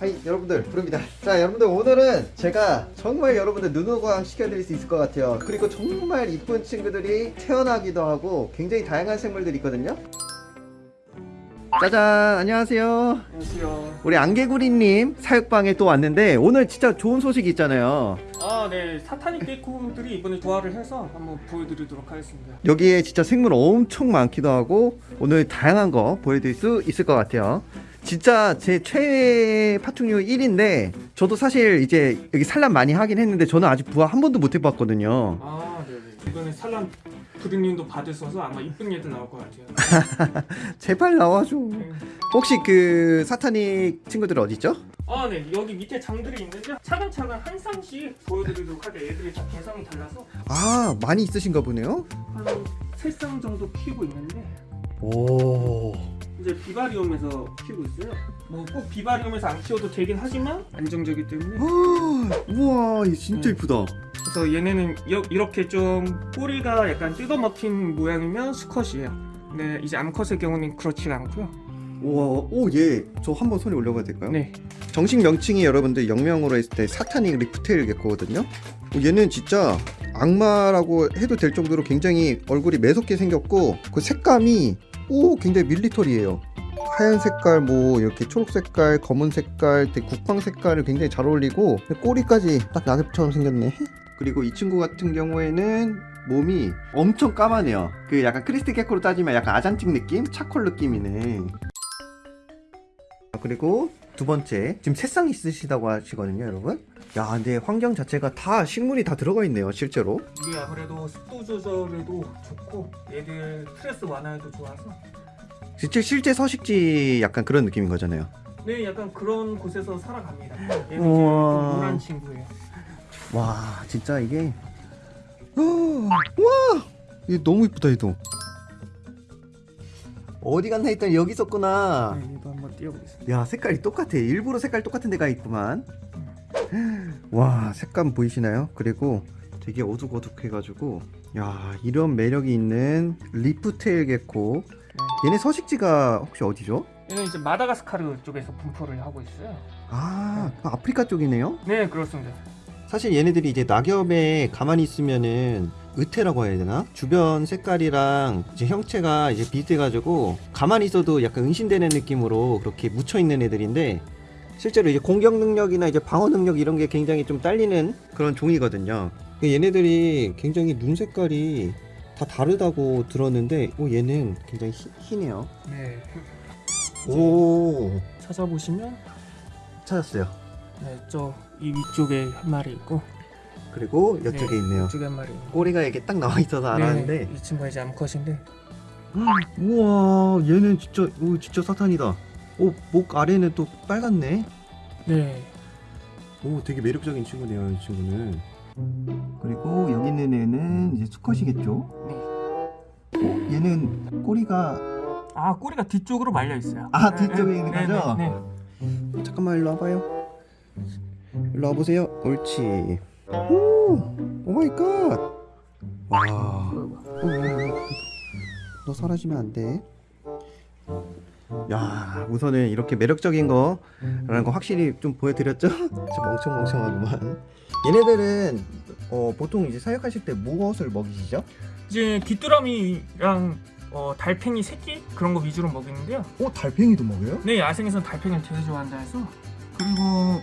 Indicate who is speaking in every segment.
Speaker 1: 하이 여러분들. 부릅니다. 자 여러분들 오늘은 제가 정말 여러분들 눈호강 시켜드릴 수 있을 것 같아요. 그리고 정말 이쁜 친구들이 태어나기도 하고 굉장히 다양한 생물들이 있거든요 짜잔 안녕하세요
Speaker 2: 안녕하세요.
Speaker 1: 우리 안개구리님 사육방에 또 왔는데 오늘 진짜 좋은 소식이 있잖아요
Speaker 2: 아, 네. 사타닉 개코들이 이번에 부활을 해서 한번 보여드리도록 하겠습니다.
Speaker 1: 여기에 진짜 생물 엄청 많기도 하고 오늘 다양한 거 보여드릴 수 있을 것 같아요 진짜 제 최애 파충류 1인데 저도 사실 이제 여기 산란 많이 하긴 했는데 저는 아직 부화 한 번도 못 해봤거든요
Speaker 2: 아, 네네. 이번에 산란 부르님도 받으셔서 아마 이쁜 얘들 나올 것 같아요.
Speaker 1: 제발 나와줘
Speaker 2: 네.
Speaker 1: 혹시 그 사타닉 친구들 어딨죠?
Speaker 2: 아, 네. 여기 밑에 장들이 있는데 차근차근 한 쌍씩 보여드리도록 할게요. 얘들이 다 개성이 달라서
Speaker 1: 아 많이 있으신가 보네요
Speaker 2: 한세쌍 정도 키우고 있는데
Speaker 1: 오
Speaker 2: 이제 비바리움에서 키우고 있어요. 뭐 꼭 비바리움에서 안 키워도 되긴 하지만 안정적이기 때문에
Speaker 1: 우와 이거 진짜
Speaker 2: 음.
Speaker 1: 이쁘다
Speaker 2: 그래서 얘네는 여- 이렇게 좀 꼬리가 약간 뜯어먹힌 모양이면 수컷이에요. 근데 이제 암컷의 경우는 그렇지가 않고요.
Speaker 1: 우와 오얘 저 한번 손에 올려봐도 될까요?
Speaker 2: 네.
Speaker 1: 정식 명칭이 여러분들 영명으로 했을 때 사타닉 리프테일 개코거든요. 어, 얘는 진짜 악마라고 해도 될 정도로 굉장히 얼굴이 매섭게 생겼고 그 색감이 오 굉장히 밀리터리해요. 하얀 색깔 뭐 이렇게 초록 색깔 검은 색깔 국방 색깔을 굉장히 잘 어울리고 꼬리까지 딱 낙엽처럼 생겼네. 그리고 이 친구 같은 경우에는 몸이 엄청 까마네요. 그 약간 크리스티 개코로 따지면 약간 아잔틱 느낌, 차콜 느낌이네. 그리고 두 번째 지금 새쌍 있으시다고 하시거든요 여러분 야 근데 환경 자체가 다 식물이 다 들어가 있네요 실제로
Speaker 2: 이게 아무래도 습도 조절에도 좋고 얘들 스트레스 완화에도 좋아서
Speaker 1: 실제 실제 서식지 약간 그런 느낌인 거잖아요
Speaker 2: 네 약간 그런 곳에서 살아갑니다. 얘는 노란 친구예요.
Speaker 1: 와 진짜 이게 와 이게 너무 이쁘다 얘도 어디 갔나 했더니 여기 있었구나
Speaker 2: 네, 얘도 한번 띄워보겠습니다.
Speaker 1: 야 색깔이 똑같아 일부러 색깔 똑같은 데가 있구만 와 색감 보이시나요? 그리고 되게 어둑어둑 해가지고 야 이런 매력이 있는 리프테일 개코 얘네 서식지가 혹시 어디죠?
Speaker 2: 얘는 이제 마다가스카르 쪽에서 분포를 하고 있어요.
Speaker 1: 아 아프리카 쪽이네요
Speaker 2: 네 그렇습니다.
Speaker 1: 사실 얘네들이 이제 낙엽에 가만히 있으면은 의태라고 해야 되나? 주변 색깔이랑 이제 형체가 이제 비슷해가지고 가만히 있어도 약간 은신되는 느낌으로 그렇게 묻혀 있는 애들인데 실제로 이제 공격 능력이나 이제 방어 능력 이런 게 굉장히 좀 딸리는 그런 종이거든요. 얘네들이 굉장히 눈 색깔이 다 다르다고 들었는데, 오 얘는 굉장히 희, 희네요.
Speaker 2: 네
Speaker 1: 오
Speaker 2: 찾아보시면
Speaker 1: 찾았어요.
Speaker 2: 네, 저 이 위쪽에 한 마리 있고
Speaker 1: 그리고 이쪽에
Speaker 2: 네,
Speaker 1: 있네요.
Speaker 2: 이쪽에 한 마리
Speaker 1: 꼬리가 이렇게 딱 나와 있어서 알았는데.
Speaker 2: 네, 이 친구가 이제 암컷인데
Speaker 1: 우와 얘는 진짜 오 진짜 사탄이다 오 목 아래는 또 빨갛네
Speaker 2: 네
Speaker 1: 오 되게 매력적인 친구네요 이 친구는 그리고 여기 있는 애는 이제 수컷이겠죠
Speaker 2: 네.
Speaker 1: 어, 얘는 꼬리가
Speaker 2: 아 꼬리가 뒤쪽으로 말려 있어요.
Speaker 1: 아, 뒤쪽에 있는
Speaker 2: 네,
Speaker 1: 거죠?
Speaker 2: 네, 네.
Speaker 1: 잠깐만 일로 와봐요 일로 와보세요 옳지 오 oh my god 와 너 사라지면 안 돼 야 우선은 이렇게 매력적인 거라는 거 확실히 좀 보여드렸죠? 진짜 멍청멍청하구만 얘네들은 어, 보통 이제 사육하실 때 무엇을 먹이시죠?
Speaker 2: 이제 귀뚜라미랑 어, 달팽이 새끼 그런 거 위주로 먹이는데요.
Speaker 1: 어 달팽이도 먹여요?
Speaker 2: 네 야생에서는 달팽이를 되게 좋아한다 해서 그리고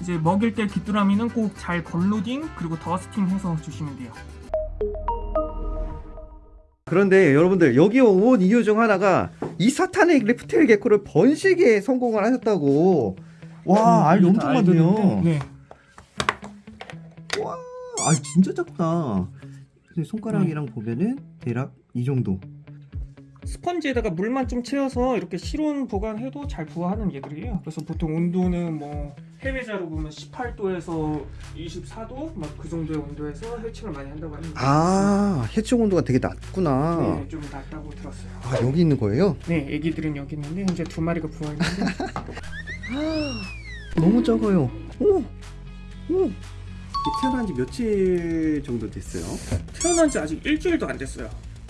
Speaker 2: 이제 먹일 때 귀뚜라미는 꼭잘 걸로딩 그리고 더스팅 해서 주시면 돼요.
Speaker 1: 그런데 여러분들 여기 온 이유 중 하나가 이 사탄의 리프테일 개코를 번식에 성공을 하셨다고 와 알이 엄청 많네요
Speaker 2: 네.
Speaker 1: 와, 아 진짜 작다. 손가락이랑 보면은 대략 이 정도.
Speaker 2: 스펀지에다가 물만 좀 채워서 이렇게 실온 보관해도 잘 부화하는 얘들이에요. 그래서 보통 온도는 뭐 해외자로 보면 18도에서 24도 막 그 정도의 온도에서 해칭을 많이 한다고 합니다.
Speaker 1: 아, 해충 온도가 되게 낮구나.
Speaker 2: 네, 좀 낮다고 들었어요.
Speaker 1: 아, 여기 있는 거예요?
Speaker 2: 네, 애기들은 여기 있는데 현재 두 마리가 부화했는데
Speaker 1: 너무 작아요. 오, 오. 태어난 지 며칠 정도 됐어요?
Speaker 2: 태어난 지 아직 일주일도 안 됐어요.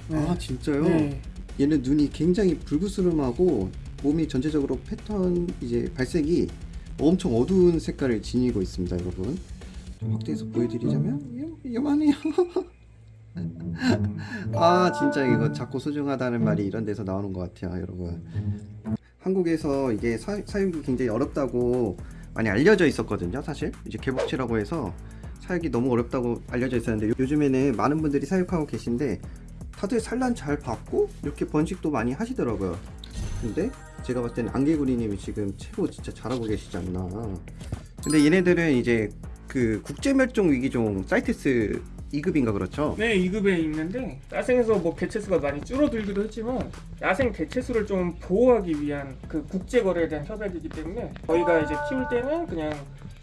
Speaker 2: 네.
Speaker 1: 아, 진짜요?
Speaker 2: 네.
Speaker 1: 얘는 눈이 굉장히 불구스름하고 몸이 전체적으로 패턴 이제 발색이 엄청 어두운 색깔을 지니고 있습니다, 여러분. 좀 확대해서 보여드리자면 요- 요만해요. 아 진짜 이거 작고 소중하다는 말이 이런 데서 나오는 것 같아요, 여러분. 한국에서 이게 사, 사육이 굉장히 어렵다고 많이 알려져 있었거든요, 사실. 이제 개복치라고 해서 사육이 너무 어렵다고 알려져 있었는데 요즘에는 많은 분들이 사육하고 계신데 다들 산란 잘 받고 이렇게 번식도 많이 하시더라고요. 근데 제가 봤을 때는 안개구리님이 지금 최고 진짜 잘하고 계시지 않나. 근데 얘네들은 이제 그 국제멸종 위기종 사이테스 2급인가 그렇죠?
Speaker 2: 네, 2급에 있는데 야생에서 뭐 개체수가 많이 줄어들기도 했지만 야생 개체수를 좀 보호하기 위한 그 국제 거래에 대한 협약이기 때문에 저희가 이제 키울 때는 그냥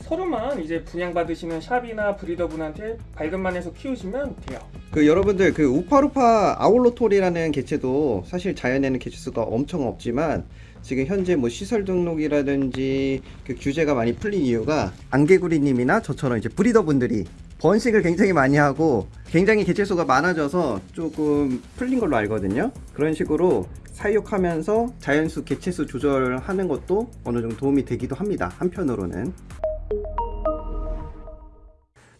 Speaker 2: 서로만 이제 분양 받으시는 샵이나 브리더분한테 발급만 해서 키우시면 돼요.
Speaker 1: 그 여러분들 그 우파루파 아울로톨이라는 개체도 사실 자연에는 개체수가 엄청 없지만 지금 현재 뭐 시설 등록이라든지 그 규제가 많이 풀린 이유가 안개구리님이나 저처럼 이제 브리더분들이 번식을 굉장히 많이 하고 굉장히 개체수가 많아져서 조금 풀린 걸로 알거든요. 그런 식으로 사육하면서 자연수 개체수 조절하는 것도 어느 정도 도움이 되기도 합니다. 한편으로는.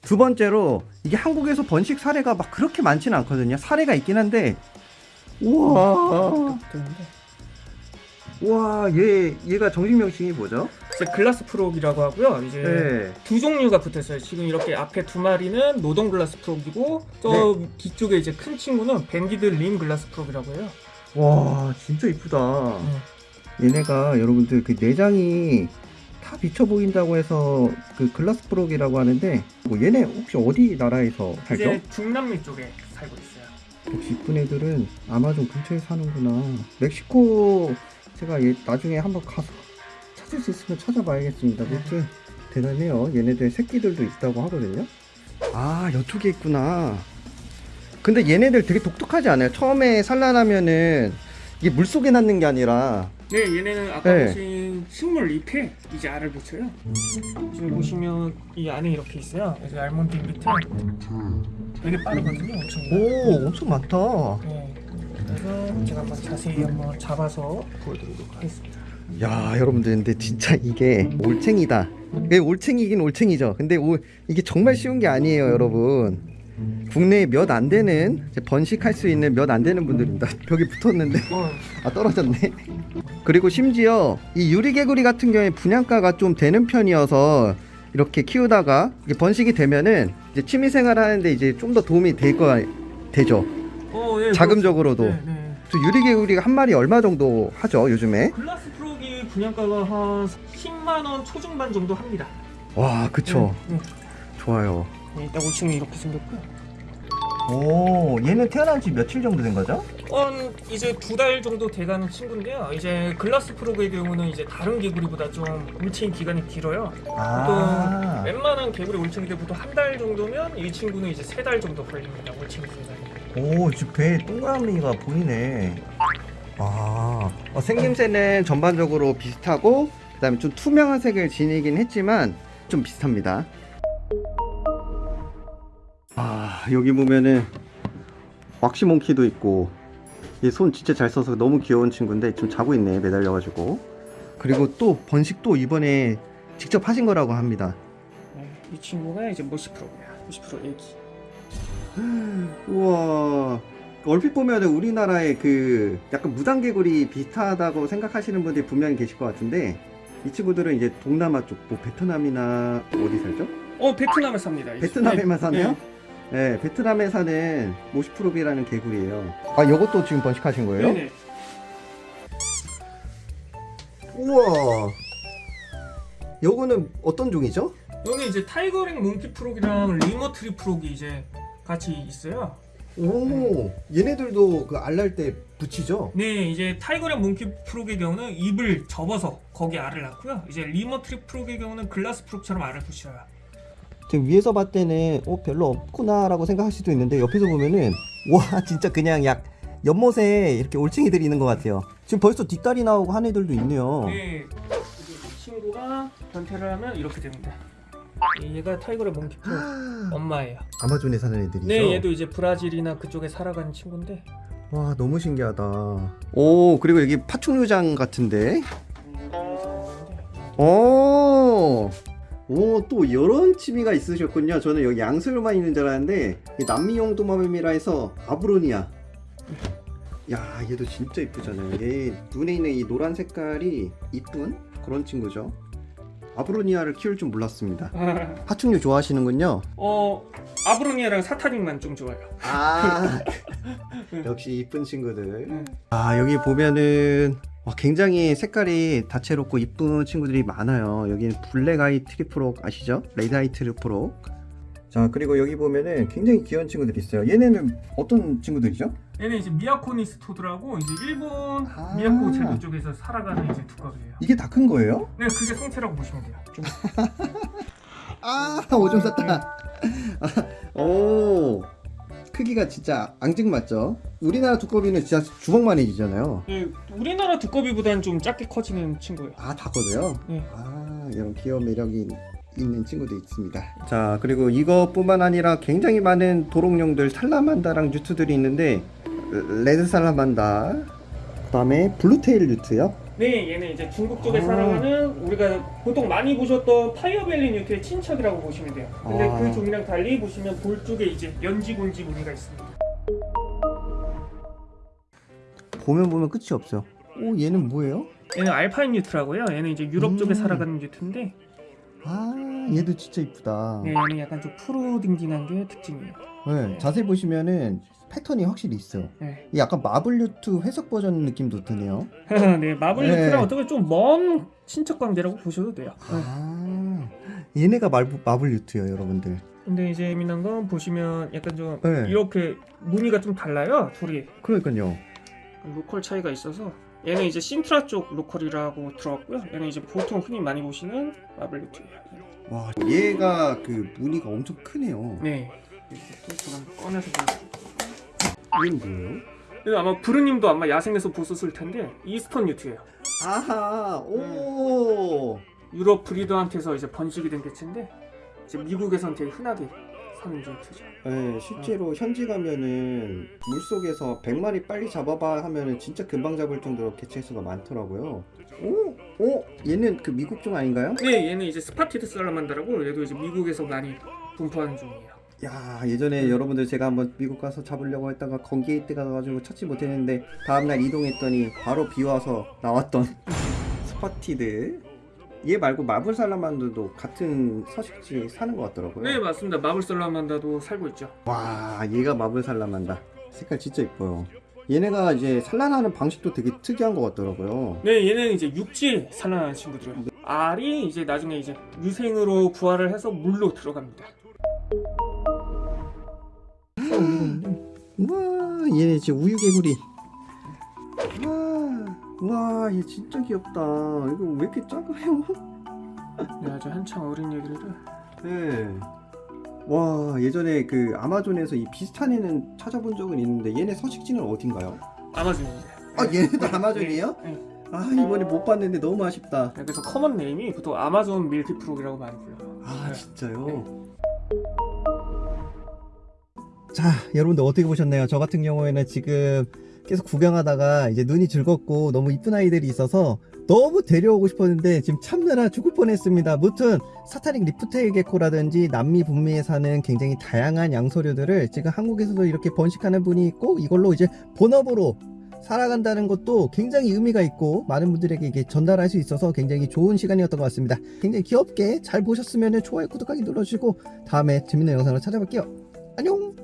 Speaker 1: 두 번째로 이게 한국에서 번식 사례가 막 그렇게 많지는 않거든요. 사례가 있긴 한데 우와 우와 얘 얘가 정식 명칭이 뭐죠?
Speaker 2: 이제 glass frog이라고 하고요. 이제
Speaker 1: 네.
Speaker 2: 두 종류가 붙어있어요. 지금 이렇게 앞에 두 마리는 northern glass frog이고 저 뒤쪽에 이제 큰 친구는 banded limb glass frog이라고 해요.
Speaker 1: 와 진짜 이쁘다.
Speaker 2: 네.
Speaker 1: 얘네가 여러분들 그 내장이 다 비쳐 보인다고 해서 그 glass frog이라고 하는데 뭐 얘네 혹시 어디 나라에서 살죠?
Speaker 2: 이제 중남미 쪽에 살고 있어요.
Speaker 1: 역시 이쁜 애들은 아마존 근처에 사는구나. 멕시코 제가 얘 나중에 한번 가서 찾을 수 있으면 찾아봐야겠습니다. 아무튼 대단해요. 얘네들 새끼들도 있다고 하거든요. 아 이쪽에 있구나. 근데 얘네들 되게 독특하지 않아요? 처음에 산란하면은 이게 물 속에 낳는 게 아니라
Speaker 2: 네, 얘네는 아까
Speaker 1: 네.
Speaker 2: 보신 식물 잎에 이제 알을 붙여요. 지금 보시면 이 안에 이렇게 있어요. 여기 알몬드 잎 밑에 되게 빠르거든요. 엄청.
Speaker 1: 오 엄청 많다.
Speaker 2: 네. 그래서 제가 한번 자세히 한번 잡아서 보여드리도록 하겠습니다.
Speaker 1: 야 여러분들 근데 진짜 이게 올챙이다 이게 올챙이긴 올챙이죠 근데 오, 이게 정말 쉬운 게 아니에요 여러분 국내에 몇 안 되는 번식할 수 있는 몇 안 되는 분들입니다 벽에 붙었는데
Speaker 2: 어,
Speaker 1: 아 떨어졌네 그리고 심지어 이 유리개구리 같은 경우에 분양가가 좀 되는 편이어서 이렇게 키우다가 번식이 되면은 이제 취미생활 하는데 이제 좀 더 도움이 될거 되죠
Speaker 2: 어, 예,
Speaker 1: 자금적으로도
Speaker 2: 그렇죠. 네, 네.
Speaker 1: 저 유리개구리가 한 마리 얼마 정도 하죠 요즘에
Speaker 2: 글라스 프록이 분양가가 한 10만 원 초중반 정도 합니다.
Speaker 1: 와 그쵸
Speaker 2: 네,
Speaker 1: 좋아요
Speaker 2: 네. 일단 올챙이 이렇게 생겼고요.
Speaker 1: 오 얘는 태어난 지 며칠 정도 된 거죠?
Speaker 2: 한 이제 두 달 정도 돼가는 친구인데요. 이제 글라스 프록의 경우는 이제 다른 개구리보다 좀 올챙이 기간이 길어요.
Speaker 1: 아
Speaker 2: 웬만한 개구리 올챙이들 보통 한 달 정도면 이 친구는 이제 세 달 정도 걸립니다. 올챙이 생산이.
Speaker 1: 오, 지금 배에 동그라미가 보이네. 아, 어, 생김새는 전반적으로 비슷하고, 그 다음에 좀 투명한 색을 지니긴 했지만, 좀 비슷합니다. 여기 보면은, 왁시몽키도 있고, 얘 손 진짜 잘 써서 너무 귀여운 친구인데, 좀 자고 있네, 매달려 가지고. 그리고 또, 번식도 이번에 직접 하신 거라고 합니다.
Speaker 2: 네, 이 친구가 이제 모시 프로입니다. 모시 프로 애기.
Speaker 1: 우와 얼핏 보면 우리나라의 그 약간 무당개구리 비슷하다고 생각하시는 분들이 분명히 계실 것 같은데 이 친구들은 이제 동남아 쪽, 뭐 베트남이나 어디 살죠?
Speaker 2: 어 베트남에 삽니다. 이
Speaker 1: 베트남에만
Speaker 2: 친구.
Speaker 1: 사네요? 네, 베트남에 사는 mossy frog이라는 개구리예요. 아, 이것도 지금 번식하신 거예요?
Speaker 2: 네네.
Speaker 1: 우와. 요거는 어떤 종이죠?
Speaker 2: 여기 이제 타이거링 몽키 프록이랑 리머트리 프록이 이제 같이 있어요.
Speaker 1: 오, 얘네들도 그 알 날 때 붙이죠?
Speaker 2: 네, 이제 tiger leg monkey frog의 경우는 잎을 접어서 거기 알을 낳고요. 이제 lemur tree frog의 경우는 glass frog처럼 알을 붙여요.
Speaker 1: 지금 위에서 봤을 때는 어 별로 없구나 라고 생각할 수도 있는데 옆에서 보면은 와 진짜 그냥 약 연못에 이렇게 올챙이들이 있는 것 같아요. 지금 벌써 뒷다리 나오고 한 애들도 있네요.
Speaker 2: 네, 이 친구가 변태를 하면 이렇게 됩니다. 얘가 tiger leg monkey frog 엄마예요.
Speaker 1: 아마존에 사는 애들이죠.
Speaker 2: 네, 얘도 이제 브라질이나 그쪽에 살아가는 친구인데
Speaker 1: 와 너무 신기하다 오 그리고 여기 파충류장 같은데 오, 오, 또 이런 취미가 있으셨군요. 저는 여기 양수류만 있는 줄 알았는데, 이 남미용 도마뱀이라 해서 아브로니아. 야, 얘도 진짜 이쁘잖아요. 얘 눈에 있는 이 노란 색깔이 이쁜 그런 친구죠. 아브로니아를 키울 줄 몰랐습니다. 파충류 좋아하시는군요.
Speaker 2: 어 아브로니아랑 사타닉만 좀 좋아요.
Speaker 1: 아, 역시 이쁜 친구들.
Speaker 2: 네.
Speaker 1: 아, 여기 보면은 와, 굉장히 색깔이 다채롭고 이쁜 친구들이 많아요. 여기는 black eye tree frog 아시죠? red eye tree frog. 자, 그리고 여기 보면은 굉장히 귀여운 친구들이 있어요. 얘네는 어떤 친구들이죠?
Speaker 2: 얘는 이제 miyakonis toad라고 이제 일본
Speaker 1: 아.
Speaker 2: 미야코 제도 쪽에서 살아가는 이제 두꺼비예요.
Speaker 1: 이게 다 큰 거예요?
Speaker 2: 네, 그게 성체라고 보시면 돼요. 좀
Speaker 1: 아, 오줌 쌌다. 오, 크기가 진짜 앙증맞죠? 우리나라 두꺼비는 진짜 주먹만해지잖아요.
Speaker 2: 예, 우리나라 두꺼비보다는 좀 작게 커지는 친구예요.
Speaker 1: 아, 다 커져요?
Speaker 2: 네.
Speaker 1: 아, 이런 귀여운 매력이 있는 친구도 있습니다. 자, 그리고 이것뿐만 아니라 굉장히 많은 도롱뇽들 salamander랑 newt들이 있는데 red salamander, 그 다음에 blue tail newt요.
Speaker 2: 네, 얘는 이제 중국 쪽에
Speaker 1: 아.
Speaker 2: 살아가는 우리가 보통 많이 보셨던 fire belly newt의 친척이라고 보시면 돼요. 근데
Speaker 1: 아.
Speaker 2: 그 종이랑 달리 보시면 볼 쪽에 이제 연지곤지 무늬가 있습니다.
Speaker 1: 보면 보면 끝이 없어요. 오, 얘는 뭐예요?
Speaker 2: 얘는 alpine newt라고요. 얘는 이제 유럽 쪽에
Speaker 1: 음.
Speaker 2: 살아가는 newt인데
Speaker 1: 아, 얘도 진짜 이쁘다.
Speaker 2: 네, 얘는 약간 좀 푸르딩딩한 게 특징이에요.
Speaker 1: 네, 자세히 보시면은 패턴이 확실히 있어요.
Speaker 2: 네,
Speaker 1: 이 약간 marble newt 회색 버전 느낌도 드네요.
Speaker 2: 네 marble
Speaker 1: 네.
Speaker 2: 어떻게 좀 먼 친척 관계라고 보셔도 돼요. 네.
Speaker 1: 아, 얘네가 marble, marble newt예요, 여러분들.
Speaker 2: 근데 이제 재미난 건 보시면 약간 좀
Speaker 1: 네.
Speaker 2: 이렇게 무늬가 좀 달라요. 둘이
Speaker 1: 그러니까요.
Speaker 2: local 차이가 있어서 얘는 이제 신트라 쪽 local이라고 들어갔고요. 얘는 이제 보통 흔히 많이 보시는 marble newt예요.
Speaker 1: 와, 얘가 그 무늬가 엄청 크네요.
Speaker 2: 네. 이렇게 또 꺼내서.
Speaker 1: 얘는 뭐예요?
Speaker 2: 이거 아마 부르님도 아마 야생에서 보셨을 텐데 eastern newt예요.
Speaker 1: 아하, 오.
Speaker 2: 유럽 breeder한테서 이제 번식이 된 개체인데 이제 미국에선 되게 흔하게 사는 newt죠.
Speaker 1: 네, 실제로 현지 가면은 물 속에서 100마리 빨리 잡아봐 하면은 진짜 금방 잡을 정도로 개체 수가 많더라고요. 오, 오, 얘는 그 미국 종 아닌가요?
Speaker 2: 네, 얘는 이제 spotted salamander라고 얘도 이제 미국에서 많이 분포하는 종이에요.
Speaker 1: 야 예전에 여러분들 제가 한번 미국 가서 잡으려고 했다가 건기에이트가 가가지고 찾지 못했는데 다음날 이동했더니 바로 비 와서 나왔던 spotted 얘 말고 마블 살라만드도 같은 서식지 사는 것 같더라고요
Speaker 2: 네, 맞습니다. 마블 살라만다도 살고 있죠.
Speaker 1: 와 얘가 마블 살라만다 색깔 진짜 이뻐요 얘네가 이제 산란하는 방식도 되게 특이한 것 같더라고요
Speaker 2: 네, 얘는 이제 육지에 산란하는 친구들이에요. 알이 이제 나중에 이제 유생으로 부화를 해서 물로 들어갑니다.
Speaker 1: 우와 얘네 진짜 우유개구리 우와 와얘 진짜 귀엽다 이거 왜 이렇게 작아요?
Speaker 2: 네, 아주 한창 어린 애기들
Speaker 1: 네. 와 예전에 그 아마존에서 이 비슷한 애는 찾아본 적은 있는데 얘네 서식지는 어딘가요?
Speaker 2: 아마존입니다.
Speaker 1: 아 얘네도 아마존이에요?
Speaker 2: 네.
Speaker 1: 아 이번에 못 봤는데 너무 아쉽다.
Speaker 2: 네, 그래서 common name이 보통 Amazon milky frog이라고 많이 불러요.
Speaker 1: 아
Speaker 2: 네.
Speaker 1: 진짜요? 자 여러분들 어떻게 보셨나요? 저 같은 경우에는 지금 계속 구경하다가 이제 눈이 즐겁고 너무 이쁜 아이들이 있어서 너무 데려오고 싶었는데 지금 참느라 죽을 뻔했습니다. 무튼 사타닉 리프테일 게코라든지 남미 북미에 사는 굉장히 다양한 양서류들을 지금 한국에서도 이렇게 번식하는 분이 있고 이걸로 이제 본업으로 살아간다는 것도 굉장히 의미가 있고 많은 분들에게 이게 전달할 수 있어서 굉장히 좋은 시간이었던 것 같습니다. 굉장히 귀엽게 잘 보셨으면 좋아요, 구독하기 눌러주시고 다음에 재밌는 영상으로 찾아볼게요. 안녕!